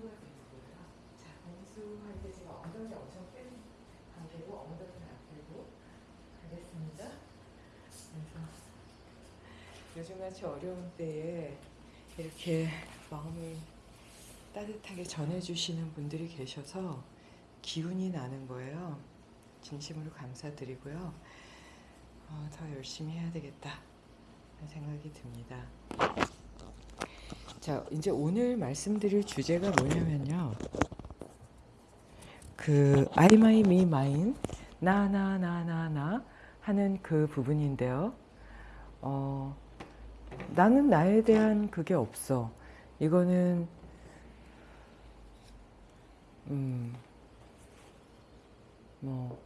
들어가고 있습니다. 자, 공수할 때 제가 엉덩이 엄청 뺀 관계고 엉덩이는 안 빼고 가겠습니다. 그래서 네, 요즘같이 어려운 때에 이렇게 마음을 따뜻하게 전해주시는 분들이 계셔서 기운이 나는 거예요. 진심으로 감사드리고요. 어, 더 열심히 해야 되겠다 생각이 듭니다. 자, 이제 오늘 말씀드릴 주제가 뭐냐면요. 그 I, my, me, mine 나, 나, 나, 나, 나 하는 그 부분인데요. 어, 나는 나에 대한 그게 없어. 이거는 음, 뭐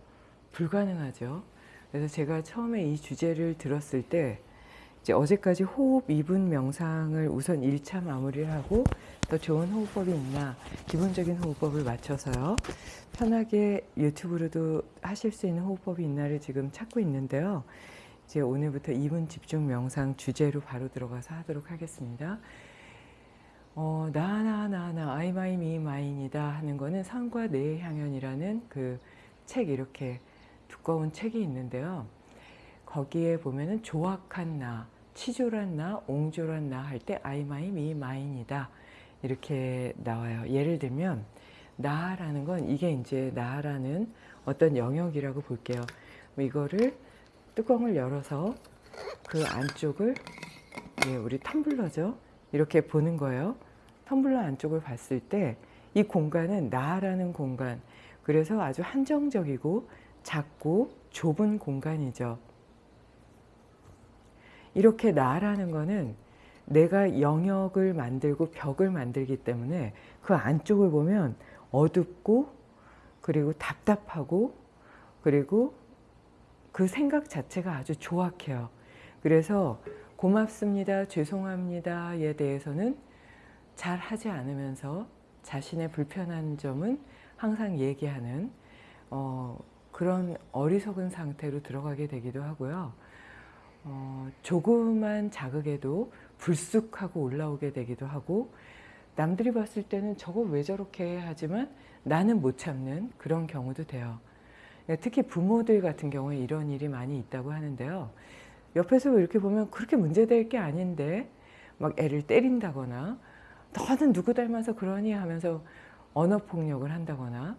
불가능하죠. 그래서 제가 처음에 이 주제를 들었을 때 이제 어제까지 호흡 2분 명상을 우선 1차 마무리를 하고 더 좋은 호흡법이 있나 기본적인 호흡법을 맞춰서요. 편하게 유튜브로도 하실 수 있는 호흡법이 있나를 지금 찾고 있는데요. 이제 오늘부터 2분 집중 명상 주제로 바로 들어가서 하도록 하겠습니다. 어, 나, 나, 나, 나, I, my, me, mine이다 하는 거는 상과 내 향연이라는 그 책 이렇게 두꺼운 책이 있는데요. 거기에 보면은 조악한 나, 치졸한 나, 옹졸한 나 할 때 I, my, me, mine이다 이렇게 나와요. 예를 들면 나라는 건 이게 이제 나라는 어떤 영역이라고 볼게요. 이거를 뚜껑을 열어서 그 안쪽을 예, 우리 텀블러죠. 이렇게 보는 거예요. 텀블러 안쪽을 봤을 때 이 공간은 나라는 공간 그래서 아주 한정적이고 작고 좁은 공간이죠. 이렇게 나라는 거는 내가 영역을 만들고 벽을 만들기 때문에 그 안쪽을 보면 어둡고 그리고 답답하고 그리고 그 생각 자체가 아주 조악해요. 그래서 고맙습니다, 죄송합니다에 대해서는 잘 하지 않으면서 자신의 불편한 점은 항상 얘기하는 어, 그런 어리석은 상태로 들어가게 되기도 하고요. 어, 조그만 자극에도 불쑥하고 올라오게 되기도 하고 남들이 봤을 때는 저거 왜 저렇게 하지만 나는 못 참는 그런 경우도 돼요. 특히 부모들 같은 경우에 이런 일이 많이 있다고 하는데요. 옆에서 이렇게 보면 그렇게 문제될 게 아닌데 막 애를 때린다거나 너는 누구 닮아서 그러니 하면서 언어폭력을 한다거나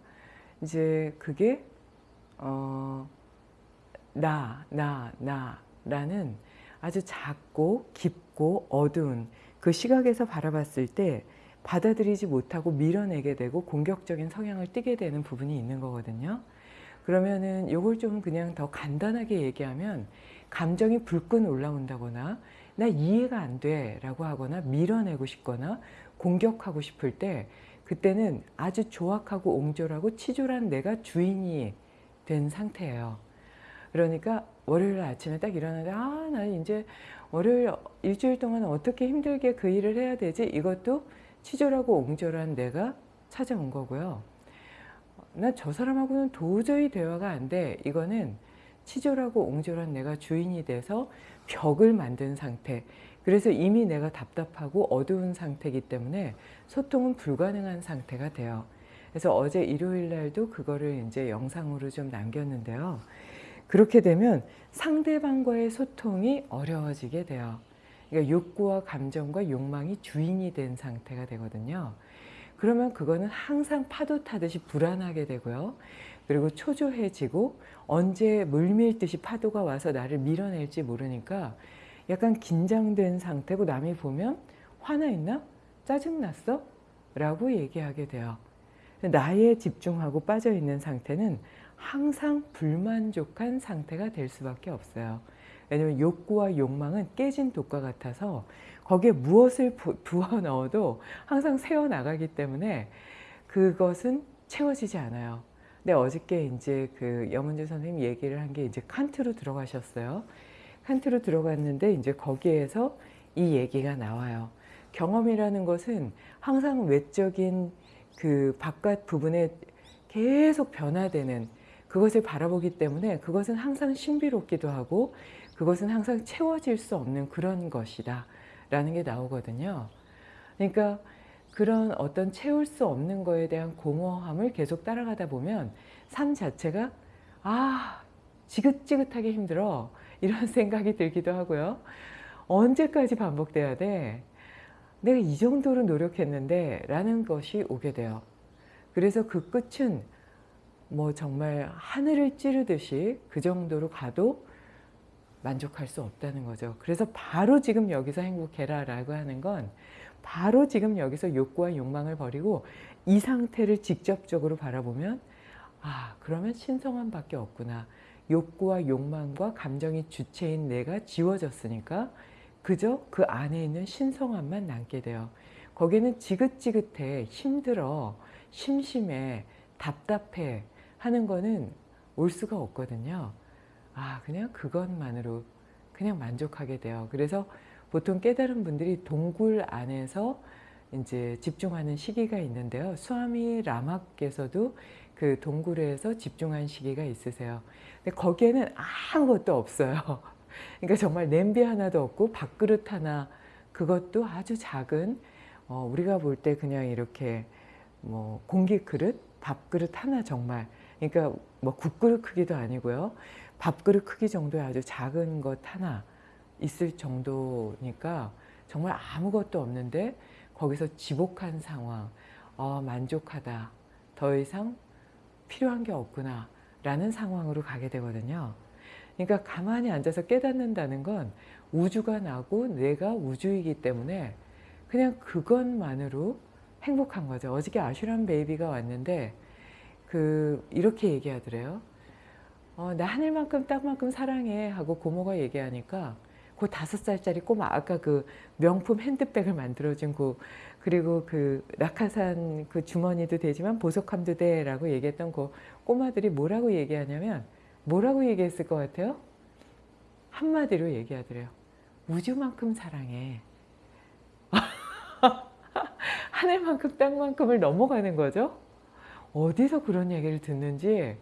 이제 그게 어, 나, 나, 나 라는 아주 작고 깊고 어두운 그 시각에서 바라봤을 때 받아들이지 못하고 밀어내게 되고 공격적인 성향을 띠게 되는 부분이 있는 거거든요. 그러면은 요걸 좀 그냥 더 간단하게 얘기하면 감정이 불끈 올라온다거나 나 이해가 안 돼 라고 하거나 밀어내고 싶거나 공격하고 싶을 때 그때는 아주 조악하고 옹졸하고 치졸한 내가 주인이 된 상태예요. 그러니까 월요일 아침에 딱 일어나는데 아, 나 이제 월요일 일주일 동안 어떻게 힘들게 그 일을 해야 되지? 이것도 치졸하고 옹졸한 내가 찾아온 거고요. 나 저 사람하고는 도저히 대화가 안 돼. 이거는 치졸하고 옹졸한 내가 주인이 돼서 벽을 만든 상태. 그래서 이미 내가 답답하고 어두운 상태이기 때문에 소통은 불가능한 상태가 돼요. 그래서 어제 일요일 날도 그거를 이제 영상으로 좀 남겼는데요. 그렇게 되면 상대방과의 소통이 어려워지게 돼요. 그러니까 욕구와 감정과 욕망이 주인이 된 상태가 되거든요. 그러면 그거는 항상 파도 타듯이 불안하게 되고요. 그리고 초조해지고 언제 물밀듯이 파도가 와서 나를 밀어낼지 모르니까 약간 긴장된 상태고 남이 보면 화나 있나? 짜증났어? 라고 얘기하게 돼요. 나에 집중하고 빠져있는 상태는 항상 불만족한 상태가 될 수밖에 없어요. 왜냐하면 욕구와 욕망은 깨진 독과 같아서 거기에 무엇을 부어 넣어도 항상 새어나가기 때문에 그것은 채워지지 않아요. 근데 어저께 이제 그 염은주 선생님 얘기를 한 게 이제 칸트로 들어가셨어요. 칸트로 들어갔는데 이제 거기에서 이 얘기가 나와요. 경험이라는 것은 항상 외적인 그 바깥 부분에 계속 변화되는 그것을 바라보기 때문에 그것은 항상 신비롭기도 하고 그것은 항상 채워질 수 없는 그런 것이다 라는 게 나오거든요. 그러니까 그런 어떤 채울 수 없는 거에 대한 공허함을 계속 따라가다 보면 삶 자체가 아 지긋지긋하게 힘들어 이런 생각이 들기도 하고요. 언제까지 반복돼야 돼? 내가 이 정도로 노력했는데 라는 것이 오게 돼요. 그래서 그 끝은 뭐 정말 하늘을 찌르듯이 그 정도로 가도 만족할 수 없다는 거죠. 그래서 바로 지금 여기서 행복해라 라고 하는 건 바로 지금 여기서 욕구와 욕망을 버리고 이 상태를 직접적으로 바라보면 아 그러면 신성함 밖에 없구나. 욕구와 욕망과 감정이 주체인 내가 지워졌으니까 그저 그 안에 있는 신성함만 남게 돼요. 거기는 지긋지긋해, 힘들어, 심심해, 답답해 하는 거는 올 수가 없거든요. 아 그냥 그것만으로 그냥 만족하게 돼요. 그래서 보통 깨달은 분들이 동굴 안에서 이제 집중하는 시기가 있는데요. 수아미 라마께서도 그 동굴에서 집중한 시기가 있으세요. 근데 거기에는 아무것도 없어요. 그러니까 정말 냄비 하나도 없고 밥그릇 하나 그것도 아주 작은 어, 우리가 볼 때 그냥 이렇게 뭐 공기 그릇, 밥 그릇 하나 정말 그러니까 뭐 국그릇 크기도 아니고요. 밥그릇 크기 정도의 아주 작은 것 하나 있을 정도니까 정말 아무것도 없는데 거기서 지복한 상황, 어, 만족하다, 더 이상 필요한 게 없구나 라는 상황으로 가게 되거든요. 그러니까 가만히 앉아서 깨닫는다는 건 우주가 나고 내가 우주이기 때문에 그냥 그것만으로 행복한 거죠. 어저께 아슈람 베이비가 왔는데 그 이렇게 얘기하더래요. 어, 나 하늘만큼 땅만큼 사랑해 하고 고모가 얘기하니까 그 다섯 살짜리 꼬마 아까 그 명품 핸드백을 만들어준 그 그리고 그 낙하산 그 주머니도 되지만 보석함도 돼라고 얘기했던 그 꼬마들이 뭐라고 얘기하냐면 뭐라고 얘기했을 것 같아요? 한마디로 얘기하더래요. 우주만큼 사랑해. 하늘만큼 땅만큼을 넘어가는 거죠. 어디서 그런 얘기를 듣는지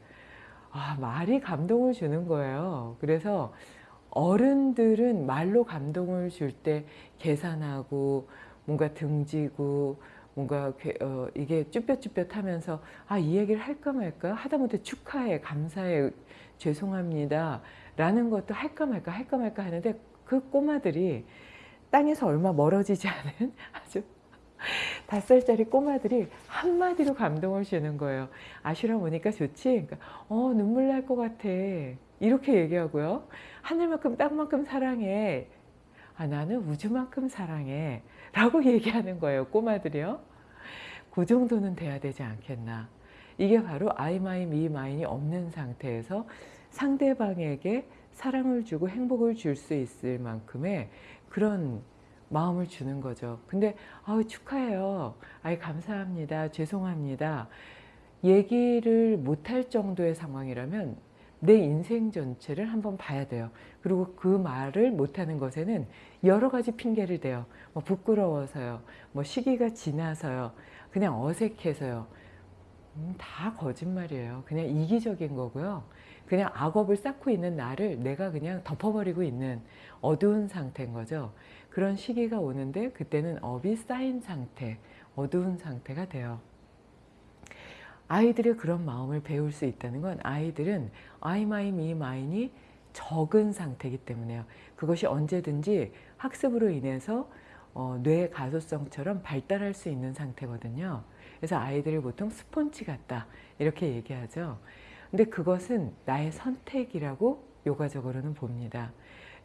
아, 말이 감동을 주는 거예요. 그래서 어른들은 말로 감동을 줄 때 계산하고 뭔가 등지고 뭔가 어, 이게 쭈뼛쭈뼛하면서 아 이 얘기를 할까 말까 하다못해 축하해 감사해 죄송합니다 라는 것도 할까 말까 할까 말까 하는데 그 꼬마들이 땅에서 얼마 멀어지지 않은 아주 다섯 살짜리 꼬마들이 한마디로 감동을 주는 거예요. 아슈람 오니까 좋지? 그러니까 어 눈물 날 것 같아. 이렇게 얘기하고요. 하늘만큼 땅만큼 사랑해. 아 나는 우주만큼 사랑해. 라고 얘기하는 거예요. 꼬마들이요. 그 정도는 돼야 되지 않겠나. 이게 바로 I, my, me, mine이 없는 상태에서 상대방에게 사랑을 주고 행복을 줄 수 있을 만큼의 그런 마음을 주는 거죠. 근데 아우 축하해요. 아이 감사합니다. 죄송합니다. 얘기를 못할 정도의 상황이라면 내 인생 전체를 한번 봐야 돼요. 그리고 그 말을 못하는 것에는 여러 가지 핑계를 대요. 뭐 부끄러워서요. 뭐 시기가 지나서요. 그냥 어색해서요. 음, 다 거짓말이에요. 그냥 이기적인 거고요. 그냥 악업을 쌓고 있는 나를 내가 그냥 덮어버리고 있는 어두운 상태인 거죠. 그런 시기가 오는데 그때는 업이 쌓인 상태, 어두운 상태가 돼요. 아이들의 그런 마음을 배울 수 있다는 건 아이들은 I, my, me, mine이 적은 상태이기 때문에요. 그것이 언제든지 학습으로 인해서 어, 뇌의 가소성처럼 발달할 수 있는 상태거든요. 그래서 아이들을 보통 스폰지 같다 이렇게 얘기하죠. 근데 그것은 나의 선택이라고 요가적으로는 봅니다.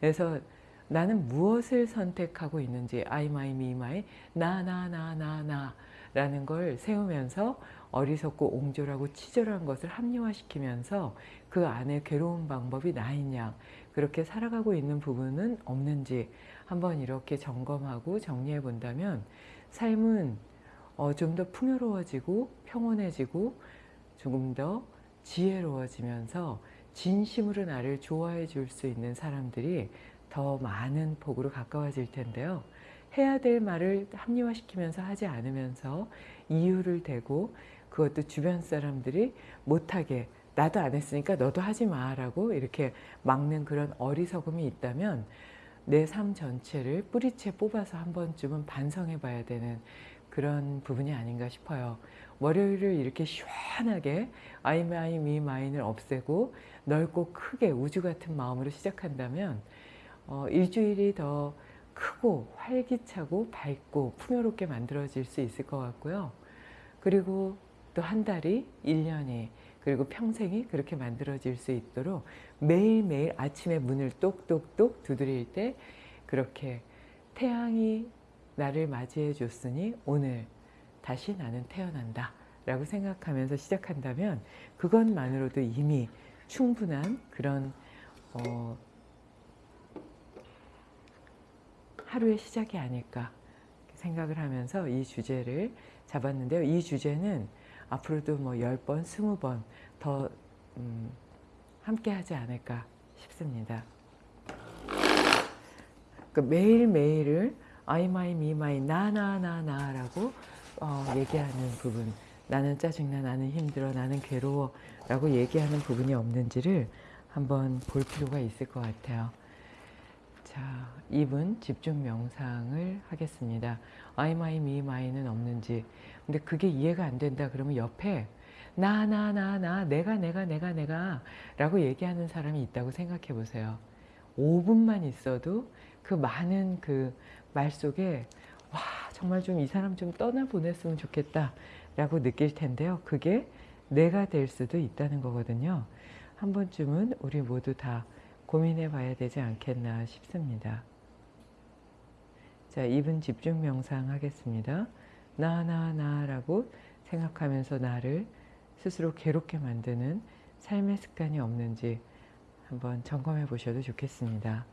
그래서 나는 무엇을 선택하고 있는지 I, my, me, my, 나, 나, 나, 나, 나 라는 걸 세우면서 어리석고 옹졸하고 치졸한 것을 합리화시키면서 그 안에 괴로운 방법이 나 있냐. 그렇게 살아가고 있는 부분은 없는지 한번 이렇게 점검하고 정리해 본다면 삶은 어, 좀 더 풍요로워지고 평온해지고 조금 더 지혜로워지면서 진심으로 나를 좋아해 줄 수 있는 사람들이 더 많은 복으로 가까워질 텐데요. 해야 될 말을 합리화시키면서 하지 않으면서 이유를 대고 그것도 주변 사람들이 못하게 나도 안 했으니까 너도 하지 마라고 이렇게 막는 그런 어리석음이 있다면 내 삶 전체를 뿌리채 뽑아서 한 번쯤은 반성해 봐야 되는 그런 부분이 아닌가 싶어요. 월요일을 이렇게 시원하게 me, mine을 없애고 넓고 크게 우주 같은 마음으로 시작한다면 어, 일주일이 더 크고 활기차고 밝고 풍요롭게 만들어질 수 있을 것 같고요. 그리고 또 한 달이, 1년이, 그리고 평생이 그렇게 만들어질 수 있도록 매일매일 아침에 문을 똑똑똑 두드릴 때 그렇게 태양이 나를 맞이해 줬으니 오늘 다시 나는 태어난다 라고 생각하면서 시작한다면 그것만으로도 이미 충분한 그런 어, 하루의 시작이 아닐까 생각을 하면서 이 주제를 잡았는데요. 이 주제는 앞으로도 뭐 10번, 20번 더 음, 함께 하지 않을까 싶습니다. 그 매일매일을 I, my, me, my, 나, 나, 나, 나라고 어, 얘기하는 부분 나는 짜증나, 나는 힘들어, 나는 괴로워 라고 얘기하는 부분이 없는지를 한번 볼 필요가 있을 것 같아요. 자, 2분 집중 명상을 하겠습니다. I, my, me, my는 없는지 근데 그게 이해가 안 된다 그러면 옆에 나, 나, 나, 나, 내가, 내가, 내가, 내가 라고 얘기하는 사람이 있다고 생각해 보세요. 5분만 있어도 그 많은 그 말 속에 와 정말 좀 이 사람 좀 떠나보냈으면 좋겠다 라고 느낄 텐데요. 그게 내가 될 수도 있다는 거거든요. 한 번쯤은 우리 모두 다 고민해 봐야 되지 않겠나 싶습니다. 자, 2분 집중 명상 하겠습니다. 나, 나, 나라고 생각하면서 나를 스스로 괴롭게 만드는 삶의 습관이 없는지 한번 점검해 보셔도 좋겠습니다.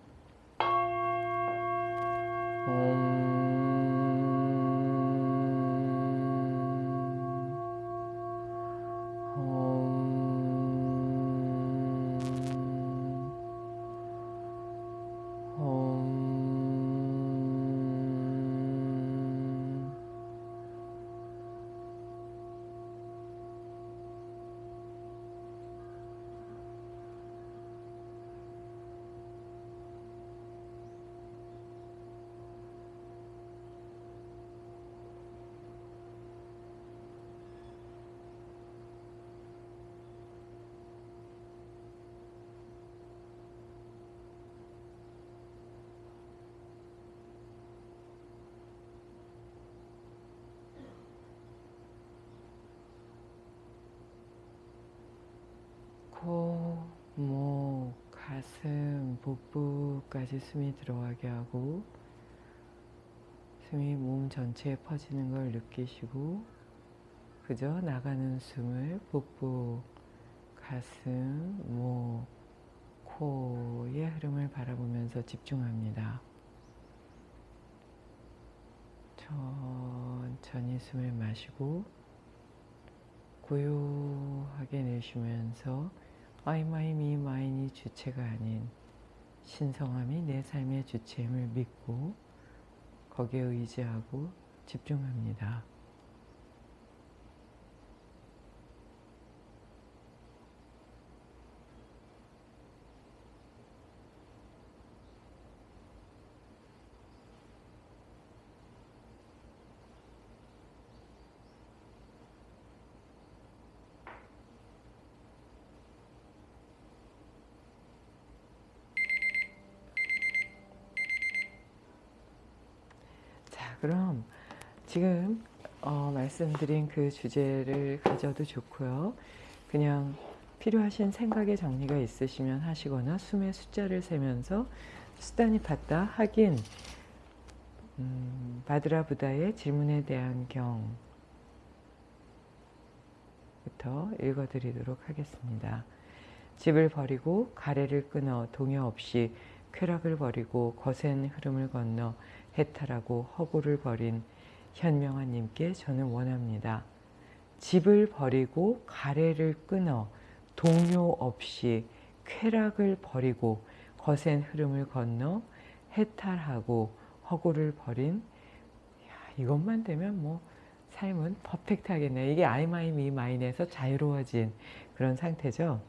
코, 목, 가슴, 복부까지 숨이 들어가게 하고 숨이 몸 전체에 퍼지는 걸 느끼시고 그저 나가는 숨을 복부, 가슴, 목, 코의 흐름을 바라보면서 집중합니다. 천천히 숨을 마시고 고요하게 내쉬면서 Me, mine이 주체가 아닌 신성함이 내 삶의 주체임을 믿고 거기에 의지하고 집중합니다. 자, 그럼 지금 어, 말씀드린 그 주제를 가져도 좋고요. 그냥 필요하신 생각의 정리가 있으시면 하시거나 숨의 숫자를 세면서 수단이 받다 하긴 음, 바드라 부다의 질문에 대한 경부터 읽어드리도록 하겠습니다. 집을 버리고 가래를 끊어 동요 없이 쾌락을 버리고 거센 흐름을 건너 해탈하고 허구를 버린 현명한 님께 저는 원합니다. 집을 버리고 가래를 끊어 동요 없이 쾌락을 버리고 거센 흐름을 건너 해탈하고 허구를 버린 야, 이것만 되면 뭐 삶은 퍼펙트하겠네요. 이게 I, my, me, mine에서 자유로워진 그런 상태죠.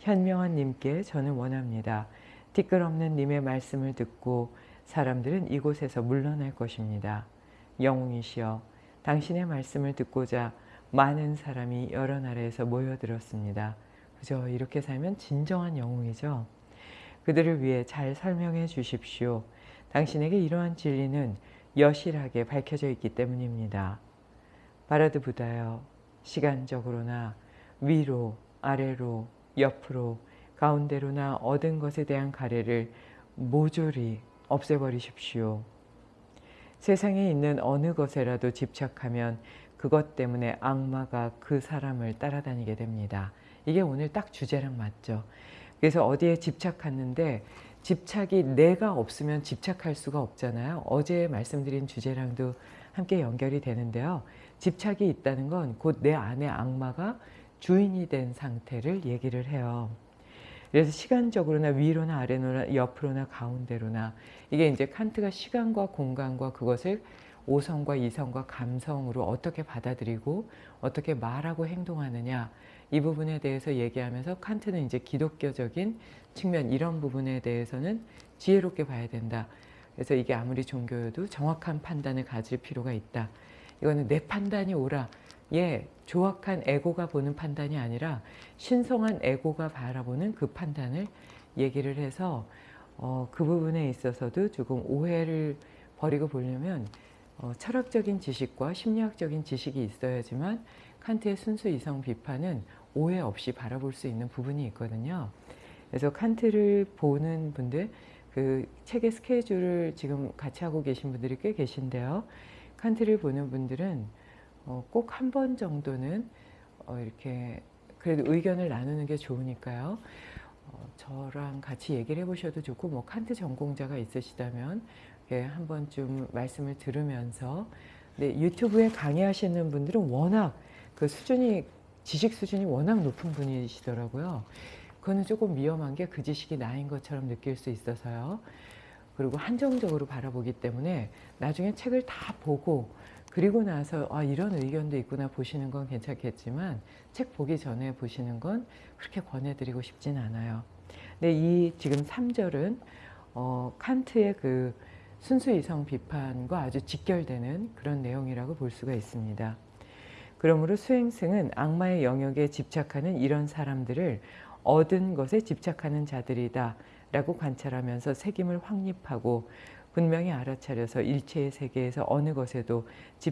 현명한 님께 저는 원합니다. 티끌 없는 님의 말씀을 듣고 사람들은 이곳에서 물러날 것입니다. 영웅이시여 당신의 말씀을 듣고자 많은 사람이 여러 나라에서 모여들었습니다. 그죠? 이렇게 살면 진정한 영웅이죠. 그들을 위해 잘 설명해 주십시오. 당신에게 이러한 진리는 여실하게 밝혀져 있기 때문입니다. 바라드 부다여 시간적으로나 위로 아래로 옆으로 가운데로나 얻은 것에 대한 가래를 모조리 없애버리십시오. 세상에 있는 어느 것에라도 집착하면 그것 때문에 악마가 그 사람을 따라다니게 됩니다. 이게 오늘 딱 주제랑 맞죠. 그래서 어디에 집착하는데 집착이 내가 없으면 집착할 수가 없잖아요. 어제 말씀드린 주제랑도 함께 연결이 되는데요. 집착이 있다는 건 곧 내 안에 악마가 주인이 된 상태를 얘기를 해요. 그래서 시간적으로나 위로나 아래로나 옆으로나 가운데로나 이게 이제 칸트가 시간과 공간과 그것을 오성과 이성과 감성으로 어떻게 받아들이고 어떻게 말하고 행동하느냐 이 부분에 대해서 얘기하면서 칸트는 이제 기독교적인 측면 이런 부분에 대해서는 지혜롭게 봐야 된다. 그래서 이게 아무리 종교여도 정확한 판단을 가질 필요가 있다. 이거는 내 판단이 옳아. 예, 조악한 에고가 보는 판단이 아니라 신성한 에고가 바라보는 그 판단을 얘기를 해서 어, 그 부분에 있어서도 조금 오해를 버리고 보려면 어, 철학적인 지식과 심리학적인 지식이 있어야지만 칸트의 순수 이성 비판은 오해 없이 바라볼 수 있는 부분이 있거든요. 그래서 칸트를 보는 분들, 그 책의 스케줄을 지금 같이 하고 계신 분들이 꽤 계신데요. 칸트를 보는 분들은 어, 꼭한 번 정도는 어, 이렇게 그래도 의견을 나누는 게 좋으니까요. 어, 저랑 같이 얘기를 해보셔도 좋고 뭐 칸트 전공자가 있으시다면 한 번쯤 말씀을 들으면서 네, 유튜브에 강의하시는 분들은 워낙 그 수준이 지식 수준이 워낙 높은 분이시더라고요. 그거는 조금 위험한 게 그 지식이 나인 것처럼 느낄 수 있어서요. 그리고 한정적으로 바라보기 때문에 나중에 책을 다 보고 그리고 나서 아 이런 의견도 있구나 보시는 건 괜찮겠지만 책 보기 전에 보시는 건 그렇게 권해드리고 싶진 않아요. 근데 이 지금 3절은 어, 칸트의 그 순수 이성 비판과 아주 직결되는 그런 내용이라고 볼 수가 있습니다. 그러므로 수행승은 악마의 영역에 집착하는 이런 사람들을 얻은 것에 집착하는 자들이다 라고 관찰하면서 책임을 확립하고 분명히 알아차려서 일체의 세계에서 어느 것에도 집